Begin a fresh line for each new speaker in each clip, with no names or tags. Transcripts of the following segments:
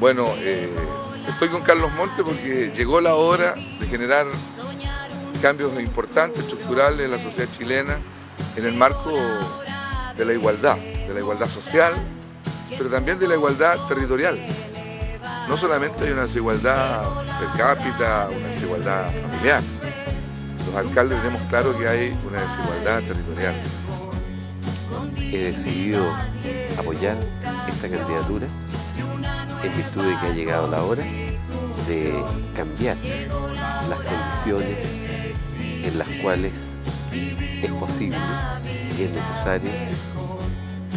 Bueno, eh, estoy con Carlos Monte porque llegó la hora de generar cambios importantes, estructurales en la sociedad chilena en el marco de la igualdad, de la igualdad social, pero también de la igualdad territorial. No solamente hay una desigualdad per cápita, una desigualdad familiar. Los alcaldes tenemos claro que hay una desigualdad territorial.
He decidido apoyar esta candidatura en virtud de que ha llegado la hora de cambiar las condiciones en las cuales es posible y es necesario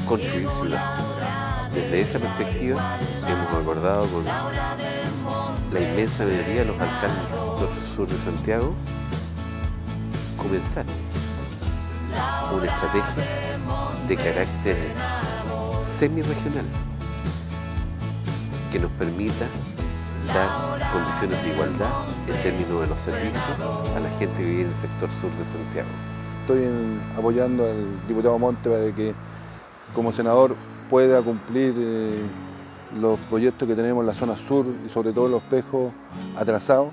construir ciudad. Desde esa perspectiva hemos acordado con la inmensa mayoría de los alcaldes del sur de Santiago comenzar una estrategia de carácter semi-regional que nos permita dar condiciones de igualdad en términos de los servicios a la gente que vive en el sector sur de Santiago.
Estoy apoyando al diputado Monte para que como senador pueda cumplir eh, los proyectos que tenemos en la zona sur y sobre todo los espejos atrasados.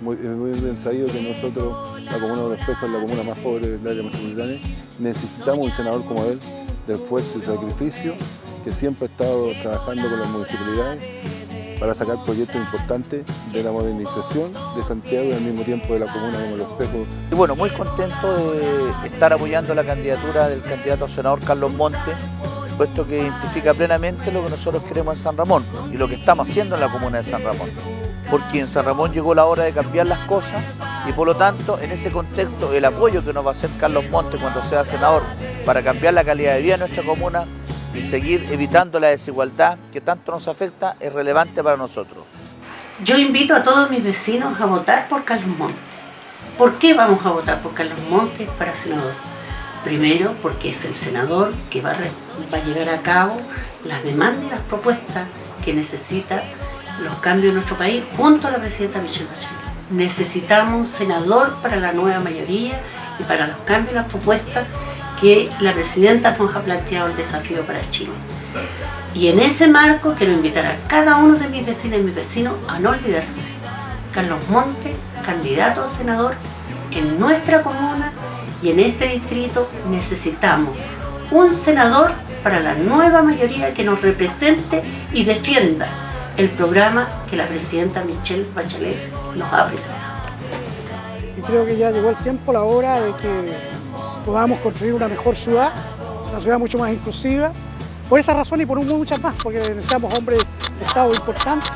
Muy, muy bien sabido que nosotros, la comuna de los espejos es la comuna más pobre del área metropolitana, necesitamos un senador como él, de esfuerzo y sacrificio, que siempre ha estado trabajando con las municipalidades para sacar proyectos importantes de la modernización de Santiago y al mismo tiempo de la comuna como Los Espejos.
Y bueno, muy contento de estar apoyando la candidatura del candidato a senador Carlos Monte, puesto que identifica plenamente lo que nosotros queremos en San Ramón y lo que estamos haciendo en la comuna de San Ramón. Porque en San Ramón llegó la hora de cambiar las cosas y por lo tanto, en ese contexto, el apoyo que nos va a hacer Carlos Monte cuando sea senador para cambiar la calidad de vida de nuestra comuna y seguir evitando la desigualdad que tanto nos afecta es relevante para nosotros.
Yo invito a todos mis vecinos a votar por Carlos Monte. ¿Por qué vamos a votar por Carlos Monte para senador? Primero, porque es el senador que va a, va a llevar a cabo las demandas y las propuestas que necesita los cambios en nuestro país junto a la presidenta Michelle Bachelet. Necesitamos un senador para la nueva mayoría y para los cambios y las propuestas que la presidenta nos ha planteado el desafío para Chile. Y en ese marco quiero invitar a cada uno de mis vecinas y mis vecinos a no olvidarse. Carlos Monte, candidato a senador en nuestra comuna y en este distrito necesitamos un senador para la nueva mayoría que nos represente y defienda el programa que la presidenta Michelle Bachelet nos ha presentado.
Y creo que ya llegó el tiempo, la hora de que podamos construir una mejor ciudad, una ciudad mucho más inclusiva. Por esa razón y por muchas más, porque necesitamos hombres de Estado importantes.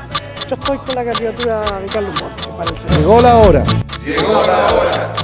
Yo estoy con la candidatura de Carlos Montes para el
Llegó la hora.
Llegó la hora.